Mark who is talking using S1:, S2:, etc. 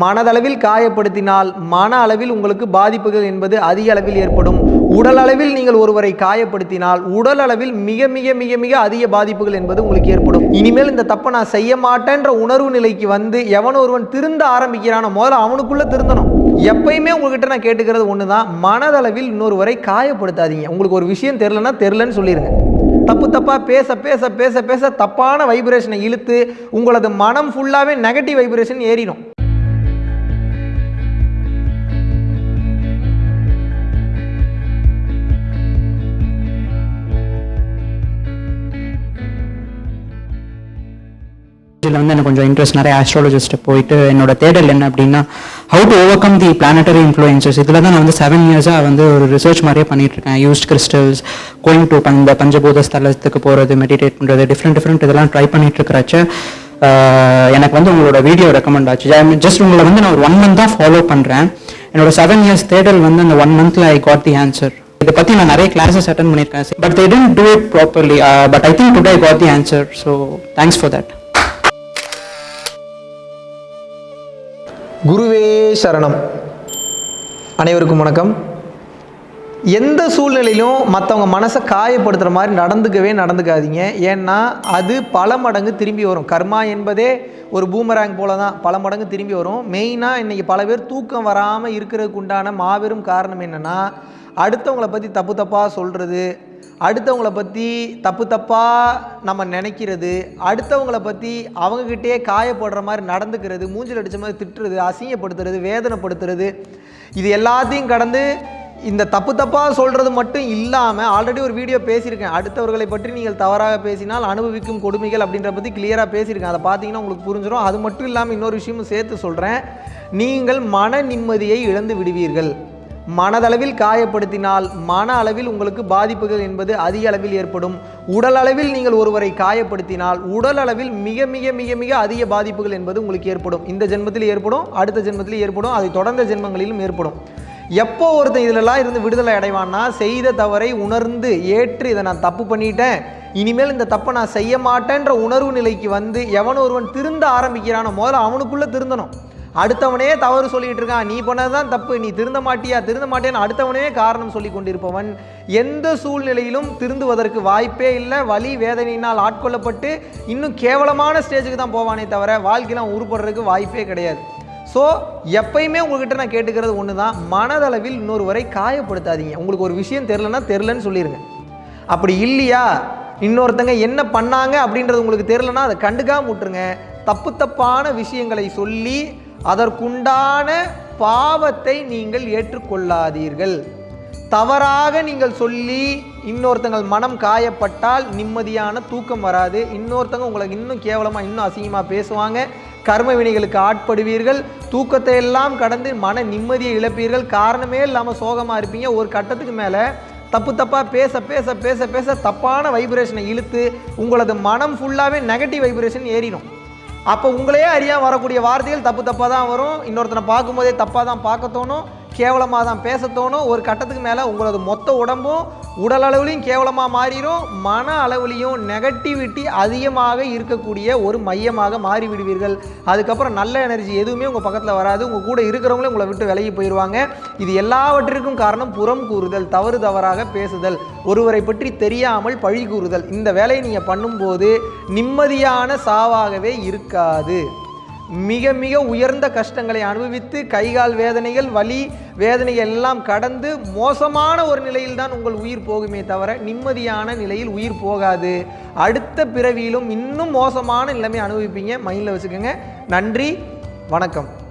S1: மனதளவில் காயப்படுத்தினால் மன அளவில் உங்களுக்கு பாதிப்புகள் என்பது அதிக அளவில் ஏற்படும். உடல் அளவில் நீங்கள் ஒருவரை காயப்படுத்தினால் உடல் அளவில் மிக மிக மிக மிக அதிக பாதிப்புகள் என்பது உங்களுக்கு ஏற்படும். இனிமேல் இந்த தப்பை நான் செய்ய மாட்டேன்ற உணர்வு நிலைக்கு வந்து எவன் ஒருவன் திருந்த ஆரம்பிக்கிறானோ முதல்ல அவனுக்குள்ள திருந்தணும். எப்பயுமே உங்ககிட்ட நான் கேட்டுக்கிறது ஒன்று தான் மனதளவில் இன்னொருவரை காயப்படுத்தாதீங்க. உங்களுக்கு ஒரு விஷயம் தெரிலன்னா தெரிலன்னு சொல்லிடுங்க தப்பு தப்பாக பேச பேச பேச பேச தப்பான வைப்ரேஷனை இழுத்து உங்களது மனம் ஃபுல்லாகவே நெகட்டிவ் வைப்ரேஷன் ஏறிடும்.
S2: வந்து எனக்கு கொஞ்சம் இன்ட்ரெஸ்ட் நிறைய ஆஸ்ட்ராலஜிஸ்ட் போயிட்டு என்னோட தேடல் என்ன அப்படின்னா how to overcome the planetary influences இதில் தான் நான் வந்து செவன் இயர்ஸாக வந்து ஒரு ரிசர்ச் மாதிரியே பண்ணிட்டு இருக்கேன் யூஸ்ட் கிறிஸ்டல்ஸ் கோயிங் டு பஞ்ச பஞ்சபூத ஸ்தலத்துக்கு போகிறது மெடிடேட் பண்ணுறது டிஃப்ரெண்ட் டிஃப்ரெண்ட் இதெல்லாம் ட்ரை பண்ணிட்டு இருக்கிறச்ச எனக்கு வந்து உங்களோட வீடியோ ரெக்கமெண்ட் ஆச்சு. ஜஸ்ட் உங்களை வந்து நான் ஒரு ஒன் மந்த் தான் ஃபாலோ பண்ணுறேன் என்னோட செவன் இயர்ஸ் தேடல் வந்து அந்த ஒன் மந்த்தில் ஐ காட் தி ஆன்சர் இதை பற்றி நான் நிறைய கிளாஸஸ் அட்டன் பண்ணியிருக்கேன். But they didn't do it properly but I think today I got the answer so thanks for that
S1: குருவே சரணம். அனைவருக்கும் வணக்கம். எந்த சூழ்நிலையிலும் மற்றவங்க மனசை காயப்படுத்துகிற மாதிரி நடந்துக்கவே நடந்துக்காதீங்க. ஏன்னா அது பல மடங்கு திரும்பி வரும். கர்மா என்பதே ஒரு பூமராங் போல தான் பல மடங்கு திரும்பி வரும். மெயினாக இன்றைக்கி பல பேர் தூக்கம் வராமல் இருக்கிறதுக்கு உண்டான மாபெரும் காரணம் என்னென்னா அடுத்தவங்களை பற்றி தப்பு தப்பாக சொல்கிறது அடுத்தவங்கள பற்றி தப்பு தப்பாக நம்ம நினைக்கிறது அடுத்தவங்கள பற்றி அவங்கக்கிட்டே காயப்படுற மாதிரி நடந்துக்கிறது மூஞ்சில் அடித்த மாதிரி திட்டுறது அசிங்கப்படுத்துறது வேதனைப்படுத்துறது இது எல்லாத்தையும் கடந்து இந்த தப்பு தப்பாக சொல்கிறது மட்டும் இல்லாமல் ஆல்ரெடி ஒரு வீடியோ பேசியிருக்கேன். அடுத்தவர்களை பற்றி நீங்கள் தவறாக பேசினால் அனுபவிக்கும் கொடுமைகள் அப்படின்ற பற்றி கிளியராக பேசியிருக்கேன். அதை பார்த்தீங்கன்னா உங்களுக்கு புரிஞ்சிடும் அது மட்டும் இல்லாமல் இன்னொரு விஷயமும் சேர்த்து சொல்கிறேன் நீங்கள் மன நிம்மதியை இழந்து விடுவீர்கள். மனதளவில் காயப்படுத்தினால் மன அளவில் உங்களுக்கு பாதிப்புகள் என்பது அதிக அளவில் ஏற்படும். உடல் அளவில் நீங்கள் ஒருவரை காயப்படுத்தினால் உடல் அளவில் மிக மிக மிக மிக அதிக பாதிப்புகள் என்பது உங்களுக்கு ஏற்படும். இந்த ஜென்மத்தில் ஏற்படும் அடுத்த ஜென்மத்தில் ஏற்படும் அதை தொடர்ந்த ஜென்மங்களிலும் ஏற்படும். எப்போ ஒருத்தன் இதிலெல்லாம் இருந்து விடுதலை அடைவான்னா செய்த தவறை உணர்ந்து ஏற்று இதை நான் தப்பு பண்ணிட்டேன் இனிமேல் இந்த தப்பை நான் செய்ய மாட்டேன்ற உணர்வு நிலைக்கு வந்து எவன் ஒருவன் திருந்த ஆரம்பிக்கிறானோ முதல்ல அவனுக்குள்ளே திருந்தணும். அடுத்தவனே தவறு சொல்லிட்டு இருக்கான். நீ பண்ணது தான் தப்பு. நீ திருந்த மாட்டியா? திருந்த மாட்டேன்னு அடுத்தவனே காரணம் சொல்லி கொண்டிருப்பவன் எந்த சூழ்நிலையிலும் திருந்துவதற்கு வாய்ப்பே இல்லை. வலி வேதனையினால் ஆட்கொள்ளப்பட்டு இன்னும் கேவலமான ஸ்டேஜுக்கு தான் போவானே தவிர வாழ்க்கையெல்லாம் உருப்படுறதுக்கு வாய்ப்பே கிடையாது. ஸோ எப்பயுமே உங்கள்கிட்ட நான் கேட்டுக்கிறது ஒன்று தான் மனதளவில் இன்னொருவரை காயப்படுத்தாதீங்க. உங்களுக்கு ஒரு விஷயம் தெரிலன்னா தெரிலன்னு சொல்லிடுங்க அப்படி இல்லையா? இன்னொருத்தங்க என்ன பண்ணாங்க அப்படின்றது உங்களுக்கு தெரிலனா அதை கண்டுக்காம விட்டுருங்க. தப்பு தப்பான விஷயங்களை சொல்லி அதற்குண்டான பாவத்தை நீங்கள் ஏற்றுக்கொள்ளாதீர்கள். தவறாக நீங்கள் சொல்லி இன்னொருத்தங்கள் மனம் காயப்பட்டால் நிம்மதியான தூக்கம் வராது. இன்னொருத்தங்க உங்களுக்கு இன்னும் கேவலமாக இன்னும் அசிங்கமாக பேசுவாங்க. கர்ம வினைகளுக்கு ஆட்படுவீர்கள். தூக்கத்தை எல்லாம் கடந்து மன நிம்மதியை இழப்பீர்கள். காரணமே இல்லாமல் சோகமாக இருப்பீங்க. ஒரு கட்டத்துக்கு மேலே தப்பு தப்பாக பேச பேச பேச பேச தப்பான வைப்ரேஷனை இழுத்து உங்களது மனம் ஃபுல்லாகவே நெகட்டிவ் வைப்ரேஷன் ஏறிடும். அப்போ உங்களையே அறியாம வரக்கூடிய வார்த்தைகள் தப்பு தப்பாக தான் வரும். இன்னொருத்தனை பார்க்கும்போதே தப்பாக தான் பார்க்க தோணும். கேவலமாக தான் பேச தோணும். ஒரு கட்டத்துக்கு மேலே உங்களது மொத்த உடம்பும் உடல் அளவுலையும் கேவலமாக மாறிடும் மன அளவுலையும் நெகட்டிவிட்டி அதிகமாக இருக்கக்கூடிய ஒரு மையமாக மாறி விடுவீர்கள் அதுக்கப்புறம் நல்ல எனர்ஜி எதுவுமே உங்கள் பக்கத்தில் வராது. உங்கள் கூட இருக்கிறவங்களே உங்களை விட்டு விலகி போயிடுவாங்க இது எல்லாவற்றிற்கும் காரணம் புறம் கூறுதல் தவறு தவறாக பேசுதல் ஒருவரை பற்றி தெரியாமல் பழி கூறுதல். இந்த வேலையை நீங்கள் பண்ணும்போது நிம்மதியான சாவாகவே இருக்காது. மிக மிக உயர்ந்த கஷ்டங்களை அனுபவித்து கைகால் வேதனைகள் வலி வேதனைகள் எல்லாம் கடந்து மோசமான ஒரு நிலையில் தான் உங்கள் உயிர் போகுமே தவிர நிம்மதியான நிலையில் உயிர் போகாது. அடுத்த பிறவியிலும் இன்னும் மோசமான நிலைமை அனுபவிப்பீங்க. மைண்டில் வச்சுக்கோங்க. நன்றி. வணக்கம்.